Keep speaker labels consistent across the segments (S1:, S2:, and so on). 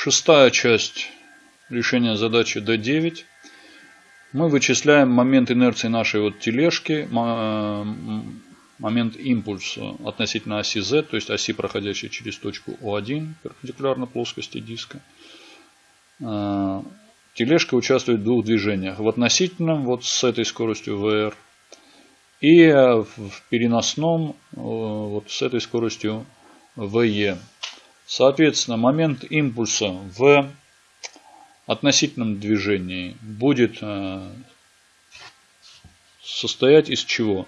S1: Шестая часть решения задачи D9. Мы вычисляем момент инерции нашей вот тележки, момент импульса относительно оси Z, то есть оси, проходящей через точку O1, перпендикулярно плоскости диска. А, тележка участвует в двух движениях. В относительном, вот с этой скоростью VR, и в переносном, вот с этой скоростью VE. Соответственно, момент импульса в относительном движении будет э, состоять из чего?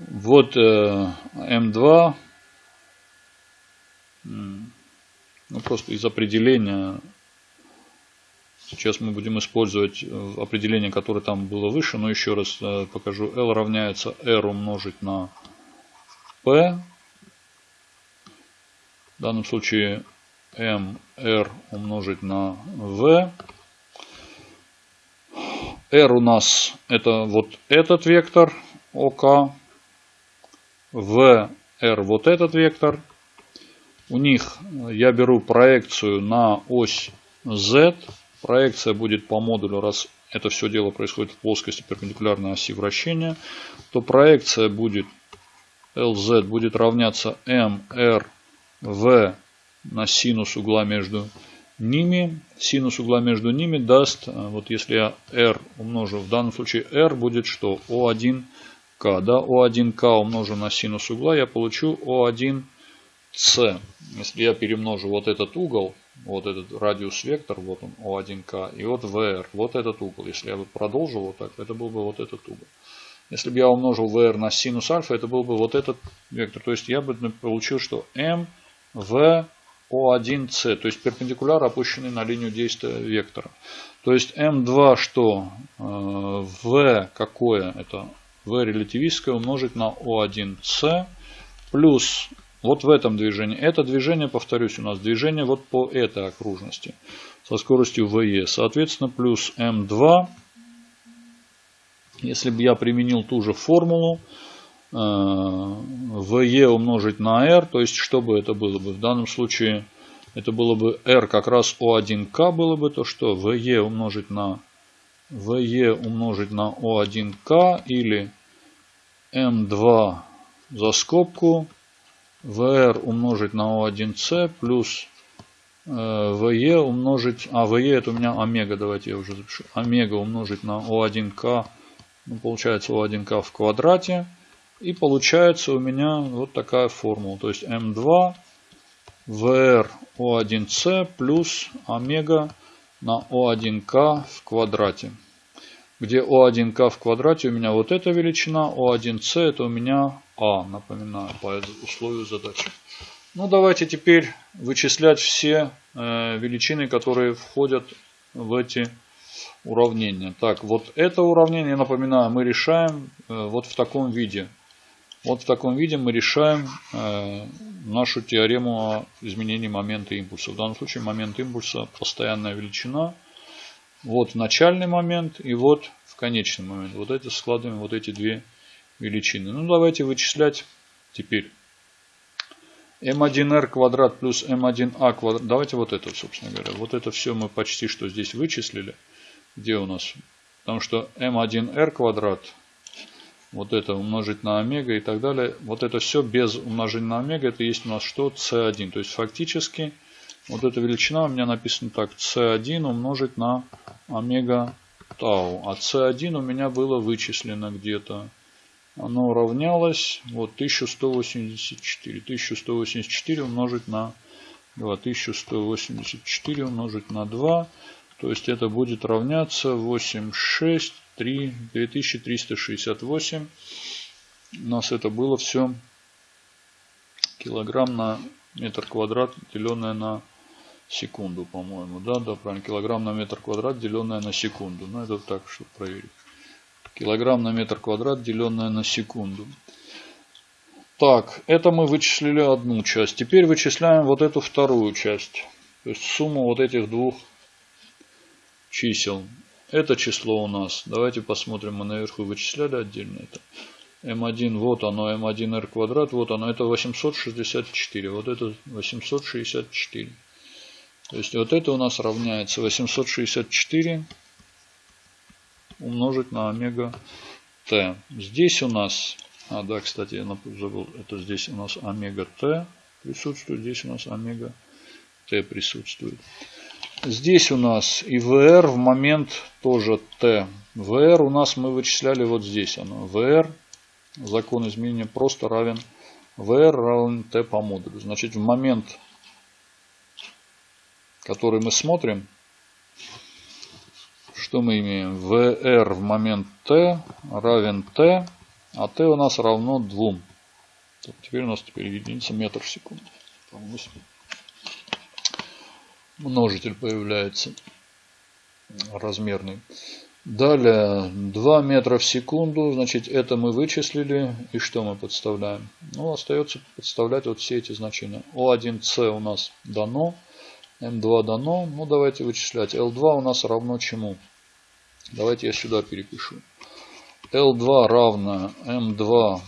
S1: Вот М2, ну просто из определения, сейчас мы будем использовать э, определение, которое там было выше, но еще раз э, покажу, L равняется R умножить на P, в данном случае mr умножить на v. r у нас это вот этот вектор ОК. v r вот этот вектор. У них я беру проекцию на ось z. Проекция будет по модулю, раз это все дело происходит в плоскости перпендикулярной оси вращения, то проекция будет LZ будет равняться MR v на синус угла между ними. Синус угла между ними даст, э, вот если я r умножу, в данном случае r будет что? O1k. Да? O1k умножу на синус угла, я получу O1c. Если я перемножу вот этот угол, вот этот радиус вектор, вот он O1k, и вот VR, вот этот угол. Если я бы продолжил вот так, это был бы вот этот угол. Если бы я умножил VR на синус альфа, это был бы вот этот вектор. То есть я бы получил, что m в О1С, то есть перпендикуляр, опущенный на линию действия вектора. То есть М2 что? Э, в какое? Это В релятивистское умножить на О1С плюс вот в этом движении. Это движение, повторюсь, у нас движение вот по этой окружности со скоростью ВЕ. Соответственно, плюс М2. Если бы я применил ту же формулу, VE умножить на R, то есть что бы это было бы? В данном случае это было бы R как раз O1K было бы то, что VE умножить на VE умножить на O1K или M2 за скобку VR умножить на O1C плюс VE умножить, а VE это у меня омега, давайте я уже запишу, омега умножить на O1K, ну, получается O1K в квадрате и получается у меня вот такая формула. То есть М2 VR O1C плюс омега на O1К в квадрате. Где O1К в квадрате у меня вот эта величина, O1C это у меня А, напоминаю, по условию задачи. Ну давайте теперь вычислять все э, величины, которые входят в эти уравнения. Так, вот это уравнение, напоминаю, мы решаем э, вот в таком виде. Вот в таком виде мы решаем э, нашу теорему о изменении момента импульса. В данном случае момент импульса постоянная величина. Вот начальный момент и вот в конечный момент. Вот это складываем вот эти две величины. Ну давайте вычислять теперь. m1r квадрат плюс m1a квадрат. Давайте вот это, собственно говоря. Вот это все мы почти что здесь вычислили. Где у нас? Потому что m1r квадрат вот это умножить на омега и так далее. Вот это все без умножения на омега, это есть у нас что? c1. То есть фактически вот эта величина у меня написана так. c1 умножить на омега тау. А c1 у меня было вычислено где-то. Оно равнялось вот 1184. 1184 умножить на 2. 1184 умножить на 2. То есть это будет равняться 86 3, 2368. У нас это было все килограмм на метр квадрат, деленное на секунду, по-моему. Да, да, правильно. Килограмм на метр квадрат, деленное на секунду. Ну, это так, чтобы проверить. Килограмм на метр квадрат, деленное на секунду. Так, это мы вычислили одну часть. Теперь вычисляем вот эту вторую часть. То есть сумму вот этих двух чисел. Это число у нас. Давайте посмотрим. Мы наверху вычисляли отдельно это. М1, вот оно, М1R квадрат, вот оно, это 864. Вот это 864. То есть вот это у нас равняется 864 умножить на омега t. Здесь у нас, а да, кстати, я забыл, это здесь у нас омега t присутствует, здесь у нас омега t присутствует. Здесь у нас и VR в момент тоже t. VR у нас мы вычисляли вот здесь. Оно. VR, закон изменения просто равен VR равен t по модулю. Значит, в момент, который мы смотрим, что мы имеем? VR в момент t равен t, а t у нас равно 2. Теперь у нас теперь единица метр в секунду. Множитель появляется размерный. Далее 2 метра в секунду, значит это мы вычислили. И что мы подставляем? Ну остается подставлять вот все эти значения. О1С у нас дано, М2 дано. Ну давайте вычислять. L2 у нас равно чему? Давайте я сюда перепишу. L2 равно M2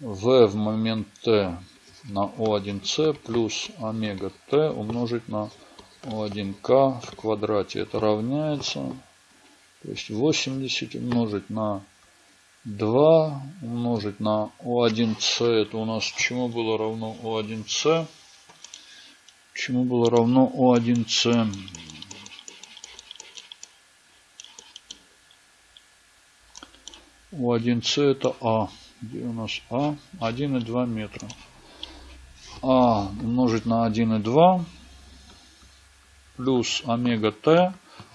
S1: V в момент T на O1C плюс омега T умножить на O1K в квадрате. Это равняется, то есть 80 умножить на 2 умножить на O1C. Это у нас чему было равно O1C? Чему было равно O1C? У1С это А. Где у нас А? 1,2 метра. А умножить на 1,2 плюс омега Т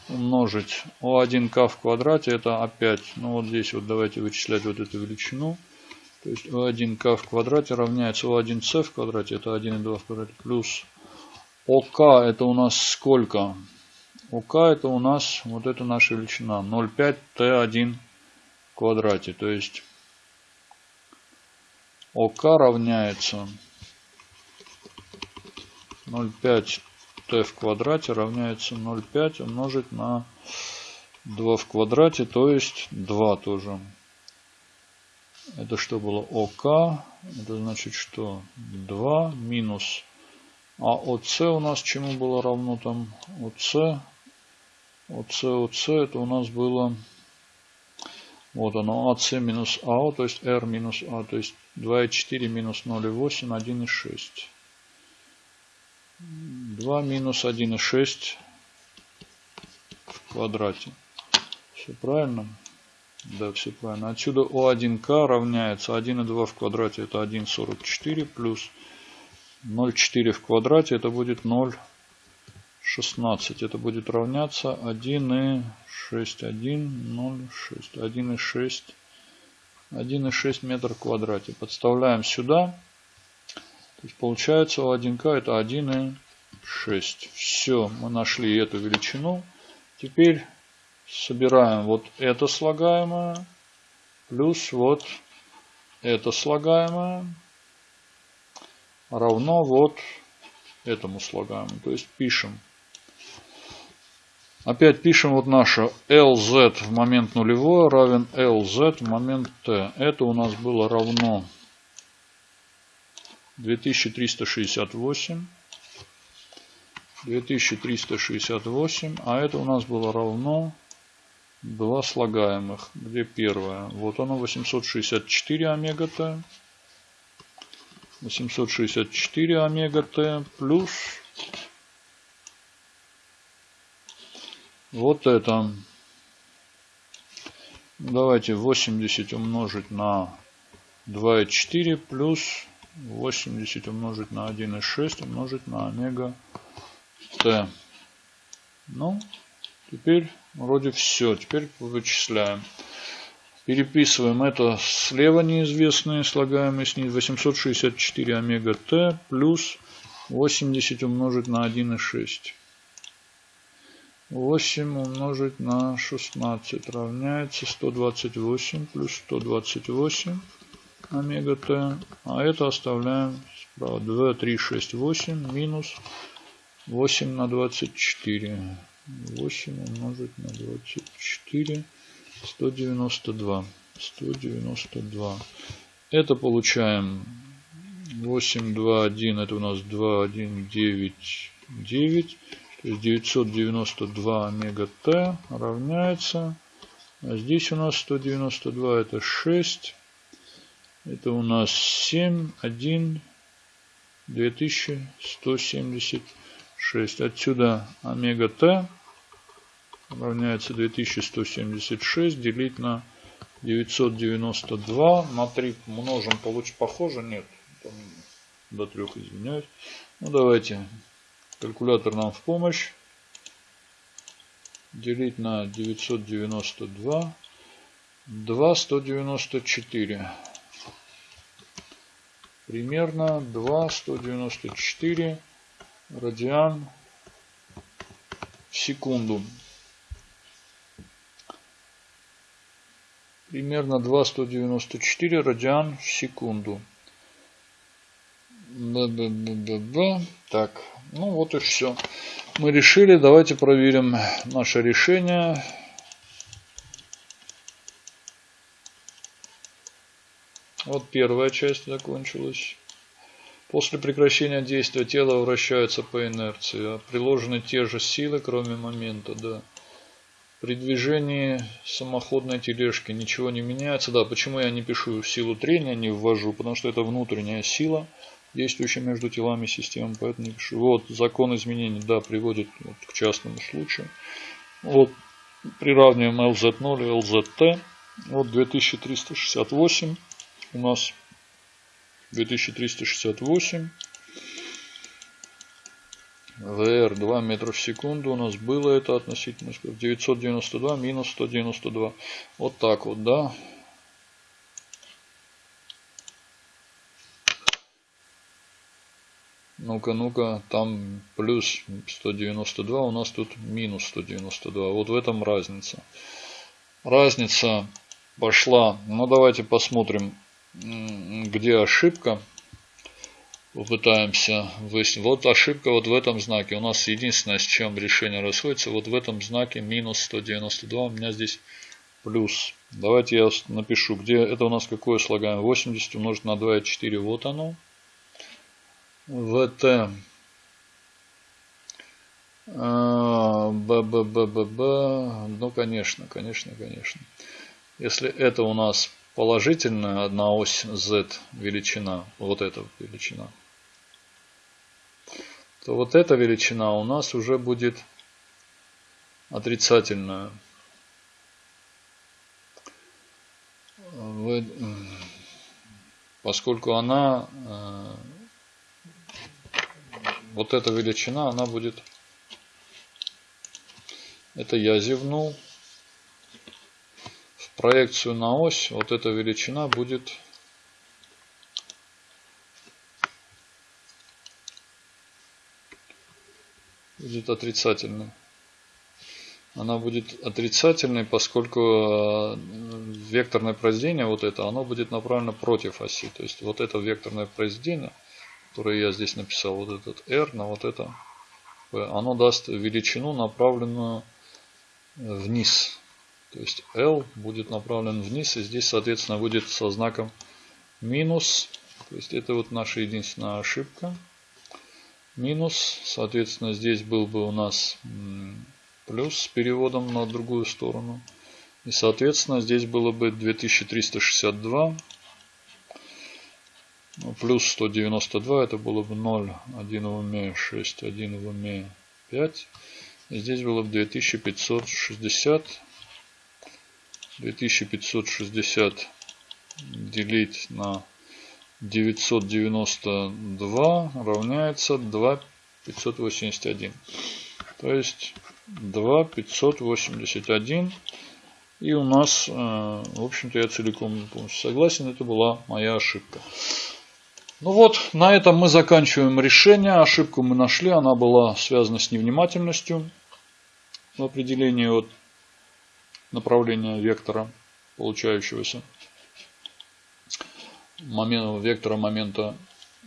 S1: умножить О1К в квадрате это опять, ну вот здесь вот давайте вычислять вот эту величину. То есть О1К в квадрате равняется О1С в квадрате, это 1,2 в квадрате, плюс ОК это у нас сколько? ОК это у нас вот это наша величина 0,5 Т1 квадрате. То есть ОК равняется 0,5 t в квадрате равняется 0,5 умножить на 2 в квадрате, то есть 2 тоже. Это что было ОК? Это значит что? 2 минус. А ОС у нас чему было равно там? ОС. ОС, ОС это у нас было вот оно, АС минус АО, то есть R минус А, то есть 2,4 минус 0,8, 1,6. 2 минус 1,6 в квадрате. Все правильно? Да, все правильно. Отсюда О1К равняется 1,2 в квадрате, это 1,44 плюс 0,4 в квадрате, это будет 0,16. Это будет равняться 1,6. 6, 1, 0, 6, 1,6, 1,6 метр в квадрате. Подставляем сюда. То есть получается у 1К это 1,6. Все, мы нашли эту величину. Теперь собираем вот это слагаемое плюс вот это слагаемое равно вот этому слагаемому. То есть пишем Опять пишем вот наше LZ в момент нулевой равен LZ в момент T. Это у нас было равно 2368. 2368. А это у нас было равно два слагаемых. Где первое? Вот оно 864 омега Т. 864 омега Т плюс Вот это. Давайте 80 умножить на 2,4 плюс 80 умножить на 1,6 умножить на омега t. Ну, теперь вроде все. Теперь вычисляем. Переписываем это слева неизвестные, слагаемые снизу. 864 омега t плюс 80 умножить на 1,6. 8 умножить на 16 равняется 128 плюс 128 омега t. А это оставляем справа. 2, 3, 6, 8 минус 8 на 24. 8 умножить на 24. 192. 192. Это получаем 8, 2, 1, это у нас 2, 1, 9, 9. То есть 992 омега Т равняется. А здесь у нас 192 это 6. Это у нас 7, 1, 2176. Отсюда омега Т равняется 2176 делить на 992 на 3 множим, получится похоже? Нет, там до 3 извиняюсь. Ну давайте, калькулятор нам в помощь. Делить на 992, 2, 194. Примерно 2, 194 радиан в секунду. примерно 2,194 радиан в секунду. Да, да, да, да, да. Так, ну вот и все. Мы решили, давайте проверим наше решение. Вот первая часть закончилась. После прекращения действия тело вращается по инерции. А приложены те же силы, кроме момента, да. При движении самоходной тележки ничего не меняется. Да, почему я не пишу силу трения, не ввожу? Потому что это внутренняя сила, действующая между телами системы, поэтому не пишу. Вот, закон изменений, да, приводит вот к частному случаю. Вот, приравниваем LZ0 и LZT. Вот 2368 у нас 2368 VR 2 метра в секунду у нас было это относительно 992 минус 192. Вот так вот, да. Ну-ка, ну-ка, там плюс 192, у нас тут минус 192. Вот в этом разница. Разница пошла. Ну, давайте посмотрим, где ошибка попытаемся выяснить. Вот ошибка вот в этом знаке. У нас единственное, с чем решение расходится, вот в этом знаке минус 192. У меня здесь плюс. Давайте я напишу, где это у нас какое слагаем. 80 умножить на 2,4. Вот оно. ВТ. А, Б, Б, Б, Б, Б. Ну, конечно, конечно, конечно. Если это у нас положительная одна ось z величина, вот эта величина, то вот эта величина у нас уже будет отрицательная. Поскольку она, э, вот эта величина, она будет, это я зевнул, проекцию на ось, вот эта величина будет будет отрицательной. Она будет отрицательной, поскольку э, векторное произведение, вот это, оно будет направлено против оси. То есть вот это векторное произведение, которое я здесь написал, вот этот R на вот это оно даст величину, направленную вниз. То есть L будет направлен вниз, и здесь, соответственно, будет со знаком минус. То есть это вот наша единственная ошибка. Минус, соответственно, здесь был бы у нас плюс с переводом на другую сторону. И, соответственно, здесь было бы 2362 ну, плюс 192, это было бы 0, 1 в уме 6, 1 в уме 5. И здесь было бы 2560 2560 делить на 992 равняется 2581. То есть 2581. И у нас, э, в общем-то, я целиком полностью согласен, это была моя ошибка. Ну вот, на этом мы заканчиваем решение. Ошибку мы нашли, она была связана с невнимательностью в определении вот направления вектора получающегося момента, вектора момента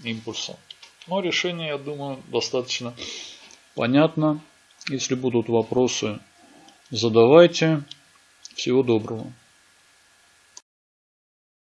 S1: импульса. Но решение, я думаю, достаточно понятно. Если будут вопросы, задавайте. Всего доброго.